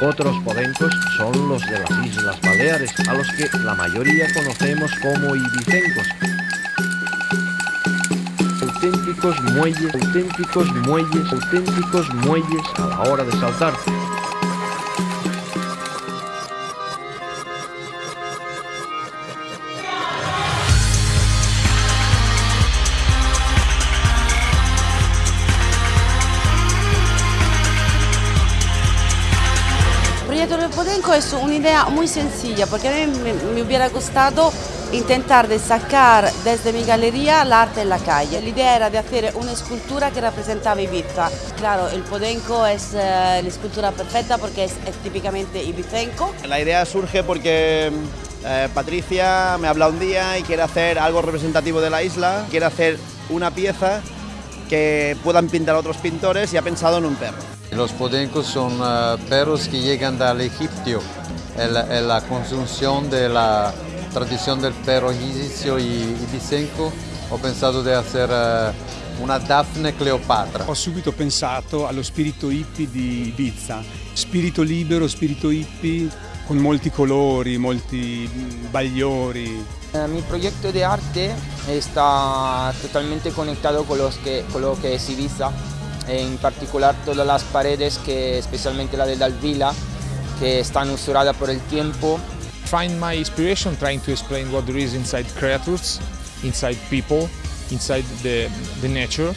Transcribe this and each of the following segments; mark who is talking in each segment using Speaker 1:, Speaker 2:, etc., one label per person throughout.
Speaker 1: Otros podencos son los de las Islas Baleares, a los que la mayoría conocemos como ibicencos. Auténticos muelles, auténticos muelles, auténticos muelles a la hora de saltar.
Speaker 2: El proyecto del Podenco es una idea muy sencilla porque a mí me, hubiera gustado intentar de sacar desde mi galería el arte en la calle. La idea era de hacer una escultura que representaba Ibiza. Claro, el Podenco es eh, la escultura perfecta porque es, es típicamente ibicenco.
Speaker 3: La idea surge porque eh, Patricia me habla un día y quiere hacer algo representativo de la isla, quiere hacer una pieza que puedan pintar otros pintores y ha pensado en un perro.
Speaker 4: Los podencos son uh, perros que llegan del egipcio, en la, en la construcción de la tradición del perro egipcio y ibicenco. Ho pensato di hacer uh, una Daphne Cleopatra.
Speaker 5: Ho subito pensato allo spirito hippie di Ibiza, spirito libero, spirito hippie con molti colori, molti bagliori.
Speaker 6: Eh, Mi proyecto de arte está totalmente conectado con, los que, con lo que es Ibiza, en particular todas las paredes, que especialmente la de Dalvila, que están usuradas por el tiempo.
Speaker 7: find my inspiration trying to explain what there is inside creatures, inside people, inside the, the nature.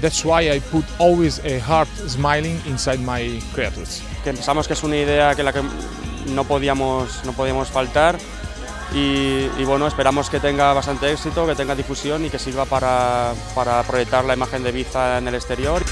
Speaker 7: That's why I put always a heart smiling inside my creatures.
Speaker 8: que pensamos que es una idea que la que no podíamos, no podíamos faltar y, bueno, esperamos que tenga bastante éxito, que tenga difusión y que sirva para, para proyectar la imagen de Ibiza en el exterior.